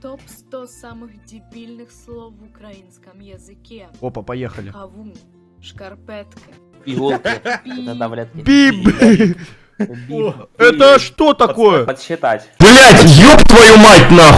Топ-100 самых дебильных слов в украинском языке. Опа, поехали. Хавун, шкарпетка, Иголки. Биб. Это таблетки. Это что такое? Подсчитать. Блять, ёб твою мать нахуй!